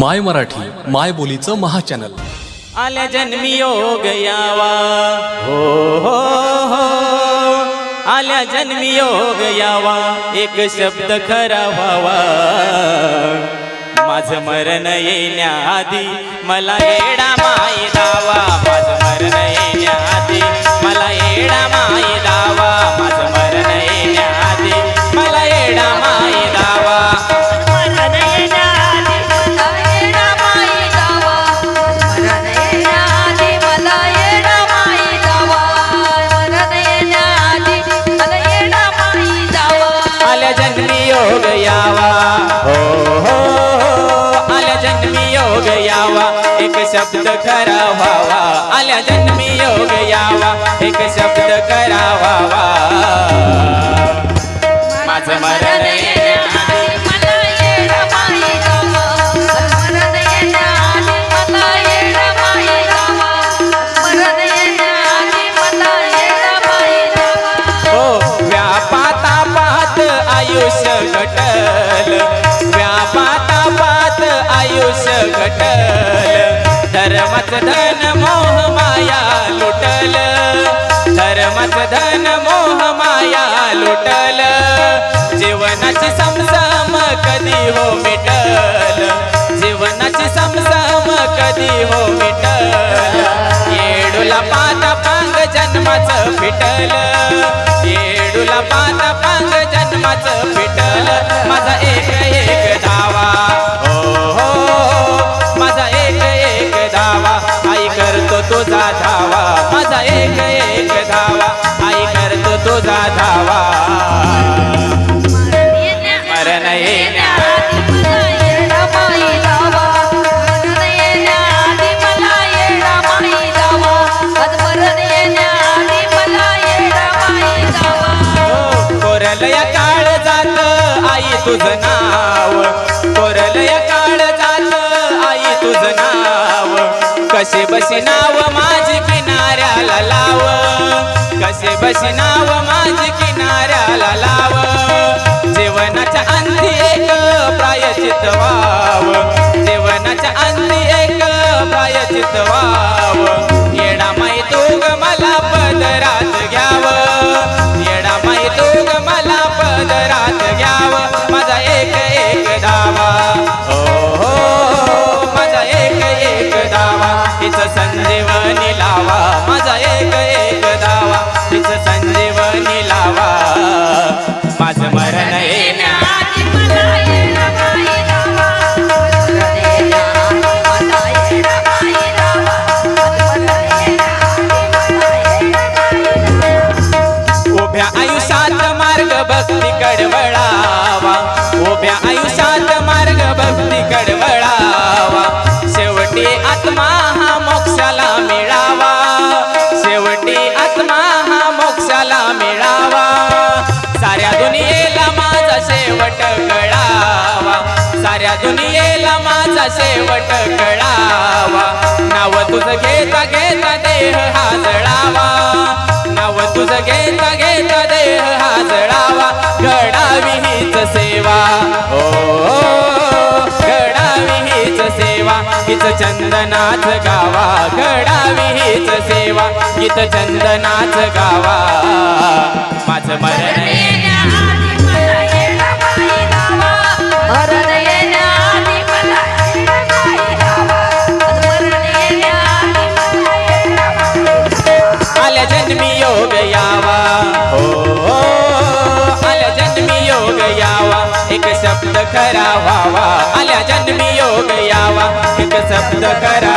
माय मराठी माय बोलीचं महाचॅनल. आल्या जन्मी योग यावा. हो हो हो. आल्या जन्मी योग यावा. एक शब्द खरा व्हावा. माझं मरण येण्याआधी मला येडा माई योग यावा एक शब्द खरा व्हावा आल्या जन्मी योग यावा एक शब्द खरा व्हावा माझं मरण धन मोह माया लुटल जीवनाची समसम कधी हो मिटल जीवनाची समसम कधी हो मिटल. येडूला पात पांग जन्माचं फिटल येडूला पात पांग जन्माचं तुझ नाव कोरलय काळ जात आई तुझ नाव. कसे बशी नाव माझी किनाऱ्याला लाव. कसे बशी नाव माझी किनाऱ्याला लाव. जीवनाच्या अंधी एक प्रायचित वाव जीवनाच्या अंधी एक प्रायचित व्हाव. शेवट कळावा. साऱ्या दुनियेला माझा शेवट कळावा. नाव तुझं घेता घेता देह हा जळावा नाव तुझं घेता घेता देह हा जळावा घडावी हीच सेवा. ओ घडावी हीच सेवा. हिच चंदनाच गावा. घडावी हीच सेवा. हिच चंदनाच गावा. माझं मरण जावा जन्मी योग यावा. हो हो. आल्या जन्मी योग यावा. एक शब्द खरा व्हावा. आल्या जन्मी योग यावा. एक शब्द खरा